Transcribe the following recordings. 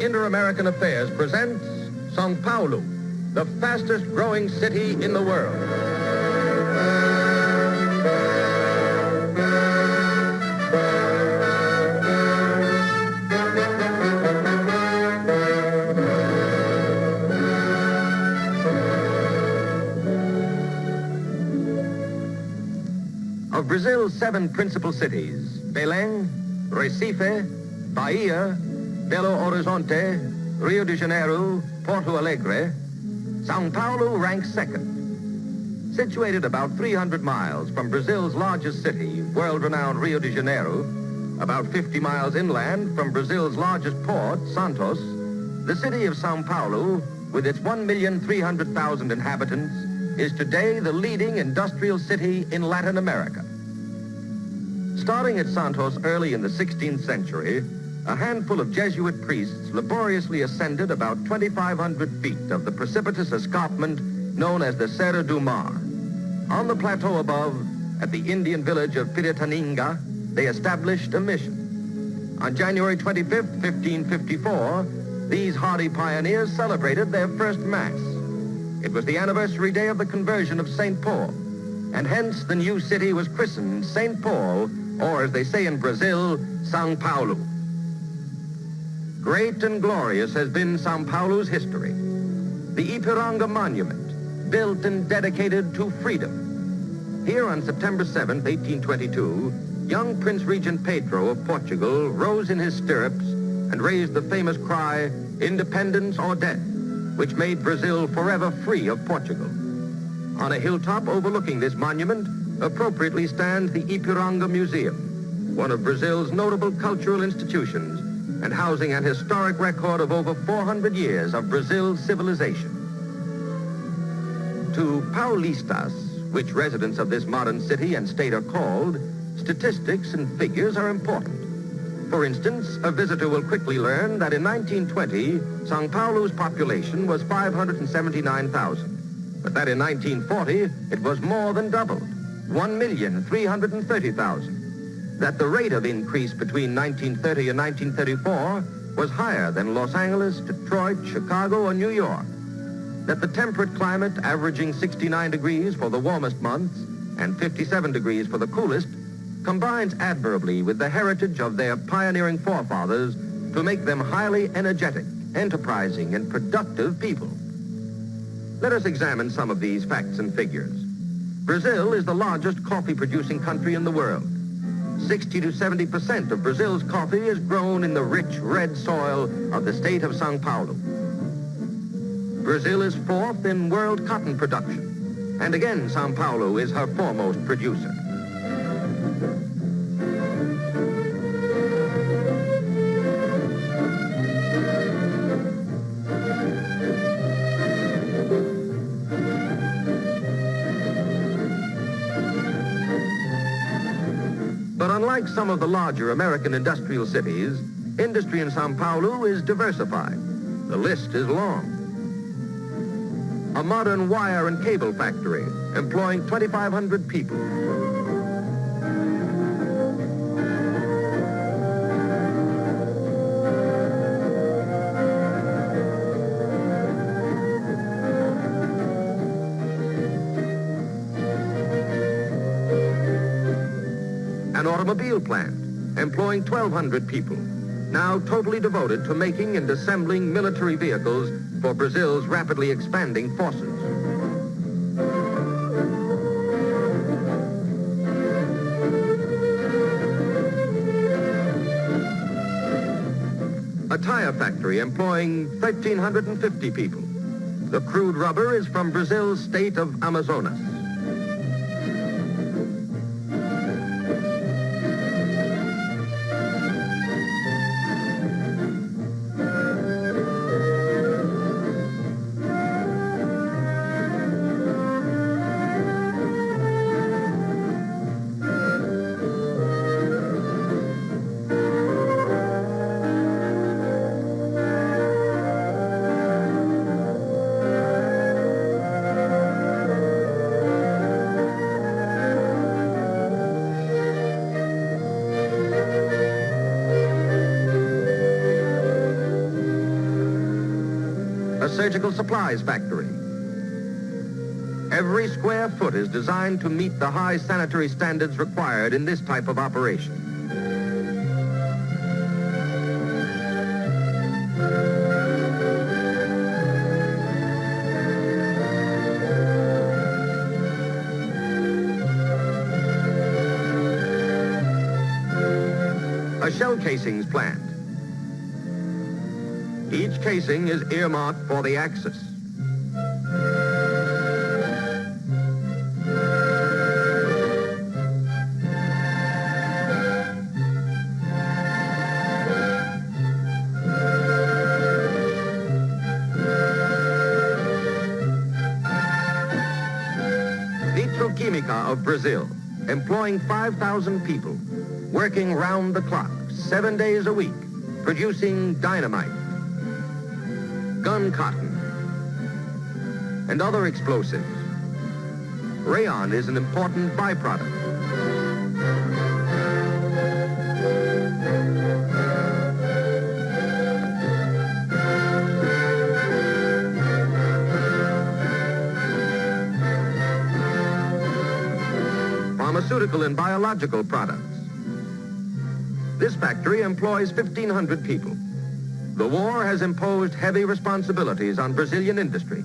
Inter-American Affairs presents Sao Paulo, the fastest growing city in the world. Of Brazil's seven principal cities, Belém, Recife, Bahia, Belo Horizonte, Rio de Janeiro, Porto Alegre, Sao Paulo ranks second. Situated about 300 miles from Brazil's largest city, world-renowned Rio de Janeiro, about 50 miles inland from Brazil's largest port, Santos, the city of Sao Paulo, with its 1,300,000 inhabitants, is today the leading industrial city in Latin America. Starting at Santos early in the 16th century, a handful of Jesuit priests laboriously ascended about 2,500 feet of the precipitous escarpment known as the Serra do Mar. On the plateau above, at the Indian village of Piratininga, they established a mission. On January 25, 1554, these hardy pioneers celebrated their first Mass. It was the anniversary day of the conversion of St. Paul, and hence the new city was christened St. Paul, or as they say in Brazil, São Paulo. Great and glorious has been Sao Paulo's history. The Ipiranga Monument, built and dedicated to freedom. Here on September 7, 1822, young Prince Regent Pedro of Portugal rose in his stirrups and raised the famous cry, independence or death, which made Brazil forever free of Portugal. On a hilltop overlooking this monument, appropriately stands the Ipiranga Museum, one of Brazil's notable cultural institutions and housing an historic record of over 400 years of Brazil's civilization. To Paulistas, which residents of this modern city and state are called, statistics and figures are important. For instance, a visitor will quickly learn that in 1920, Sao Paulo's population was 579,000, but that in 1940, it was more than doubled, 1,330,000 that the rate of increase between 1930 and 1934 was higher than Los Angeles, Detroit, Chicago, or New York. That the temperate climate averaging 69 degrees for the warmest months and 57 degrees for the coolest combines admirably with the heritage of their pioneering forefathers to make them highly energetic, enterprising, and productive people. Let us examine some of these facts and figures. Brazil is the largest coffee-producing country in the world. 60 to 70% of Brazil's coffee is grown in the rich red soil of the state of Sao Paulo. Brazil is fourth in world cotton production. And again, Sao Paulo is her foremost producer. Some of the larger American industrial cities, industry in Sao Paulo is diversified. The list is long. A modern wire and cable factory employing 2,500 people. Employing 1,200 people, now totally devoted to making and assembling military vehicles for Brazil's rapidly expanding forces. A tire factory employing 1,350 people. The crude rubber is from Brazil's state of Amazonas. Surgical supplies factory. Every square foot is designed to meet the high sanitary standards required in this type of operation. A shell casings plant. Each casing is earmarked for the Axis. Nitroquímica of Brazil, employing 5,000 people, working round the clock, seven days a week, producing dynamite, gun cotton, and other explosives. Rayon is an important byproduct. Pharmaceutical and biological products. This factory employs 1,500 people. The war has imposed heavy responsibilities on Brazilian industry.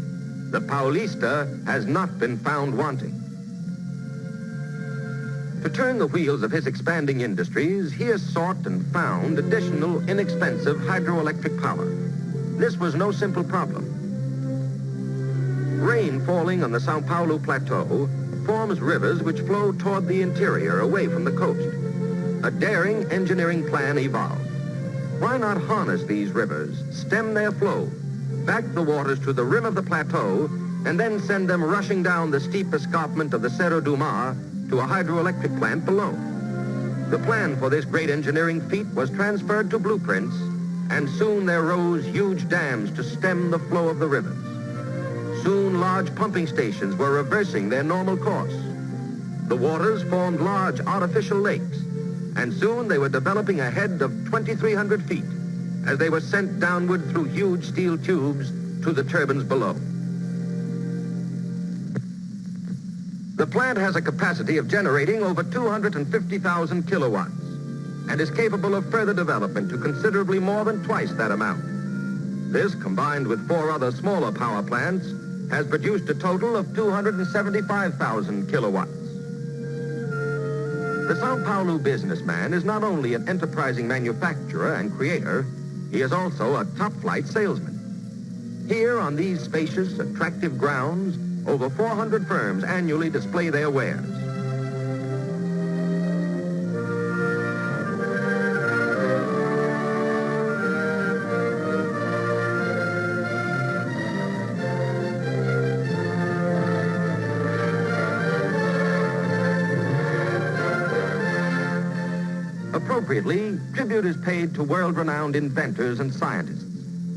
The Paulista has not been found wanting. To turn the wheels of his expanding industries, he has sought and found additional inexpensive hydroelectric power. This was no simple problem. Rain falling on the Sao Paulo plateau forms rivers which flow toward the interior away from the coast. A daring engineering plan evolved. Why not harness these rivers, stem their flow, back the waters to the rim of the plateau, and then send them rushing down the steep escarpment of the Serra do Mar to a hydroelectric plant below. The plan for this great engineering feat was transferred to blueprints, and soon there rose huge dams to stem the flow of the rivers. Soon large pumping stations were reversing their normal course. The waters formed large artificial lakes, and soon they were developing a head of 2,300 feet as they were sent downward through huge steel tubes to the turbines below. The plant has a capacity of generating over 250,000 kilowatts and is capable of further development to considerably more than twice that amount. This, combined with four other smaller power plants, has produced a total of 275,000 kilowatts. The Sao Paulo businessman is not only an enterprising manufacturer and creator, he is also a top-flight salesman. Here on these spacious, attractive grounds, over 400 firms annually display their wares. Appropriately, tribute is paid to world-renowned inventors and scientists,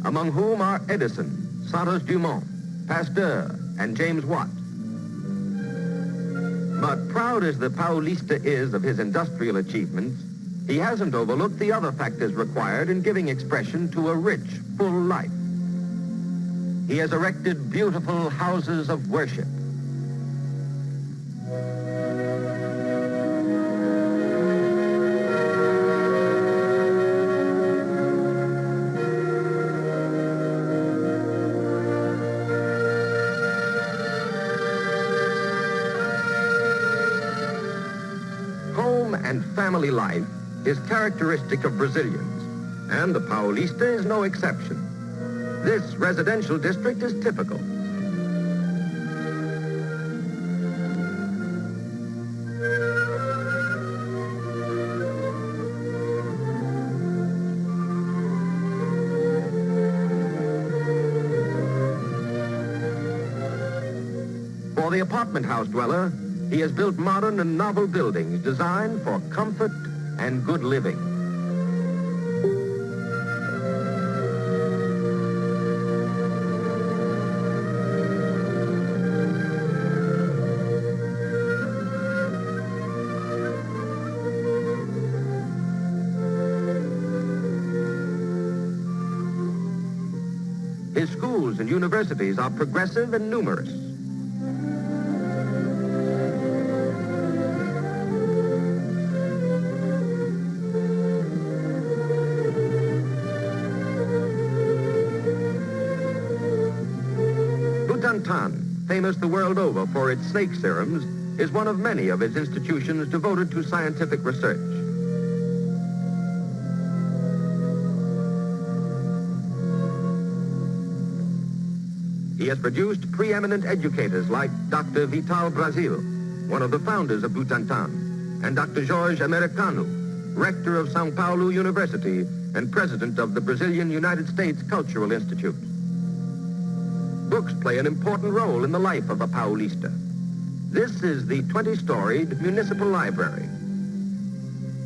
among whom are Edison, Santos Dumont, Pasteur, and James Watt. But proud as the Paulista is of his industrial achievements, he hasn't overlooked the other factors required in giving expression to a rich, full life. He has erected beautiful houses of worship, and family life is characteristic of Brazilians, and the Paulista is no exception. This residential district is typical. For the apartment house dweller, he has built modern and novel buildings designed for comfort and good living. His schools and universities are progressive and numerous. Butantan, famous the world over for its snake serums, is one of many of its institutions devoted to scientific research. He has produced preeminent educators like Dr. Vital Brazil, one of the founders of Butantan, and Dr. Jorge Americano, rector of Sao Paulo University and president of the Brazilian United States Cultural Institute. Books play an important role in the life of a Paulista. This is the 20-storied municipal library.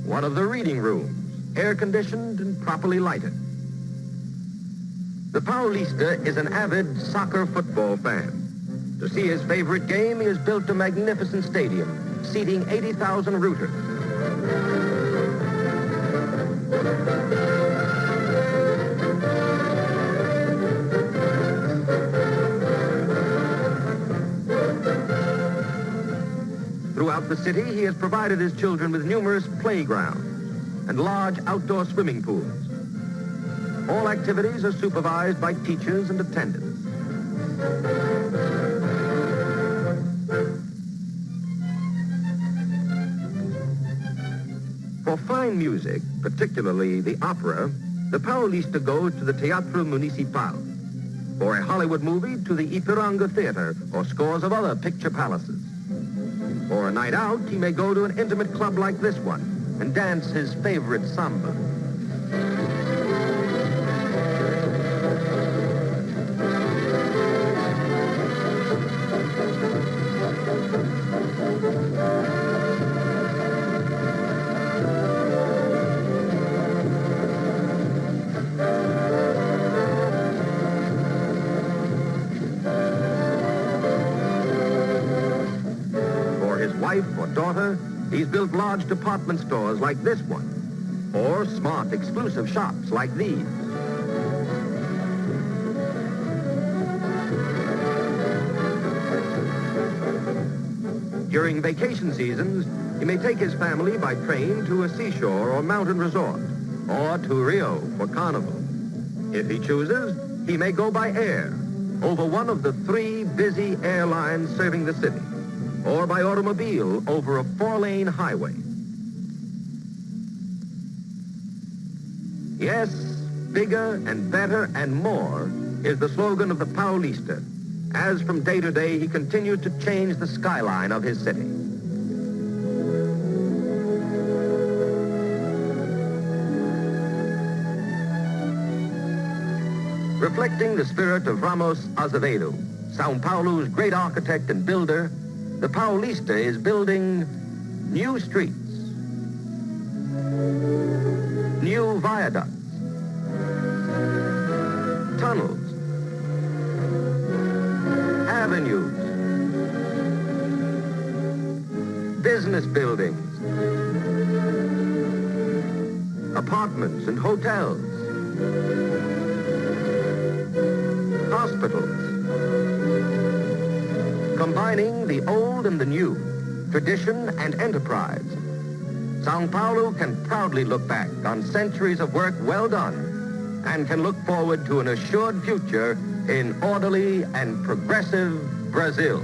One of the reading rooms, air-conditioned and properly lighted. The Paulista is an avid soccer football fan. To see his favorite game, he has built a magnificent stadium, seating 80,000 rooters. Throughout the city, he has provided his children with numerous playgrounds and large outdoor swimming pools. All activities are supervised by teachers and attendants. For fine music, particularly the opera, the Paulista goes to the Teatro Municipal. For a Hollywood movie, to the Ipiranga Theater or scores of other picture palaces. For a night out, he may go to an intimate club like this one and dance his favorite samba. Wife or daughter, he's built large department stores like this one, or smart exclusive shops like these. During vacation seasons, he may take his family by train to a seashore or mountain resort, or to Rio for carnival. If he chooses, he may go by air over one of the three busy airlines serving the city, or by automobile over a four-lane highway. Yes, bigger and better and more is the slogan of the Paulista, as from day to day he continues to change the skyline of his city. Reflecting the spirit of Ramos Azevedo, Sao Paulo's great architect and builder, the Paulista is building new streets, new viaducts, tunnels, avenues, business buildings, apartments and hotels, hospitals, combining the old and the new, tradition and enterprise. Sao Paulo can proudly look back on centuries of work well done and can look forward to an assured future in orderly and progressive Brazil.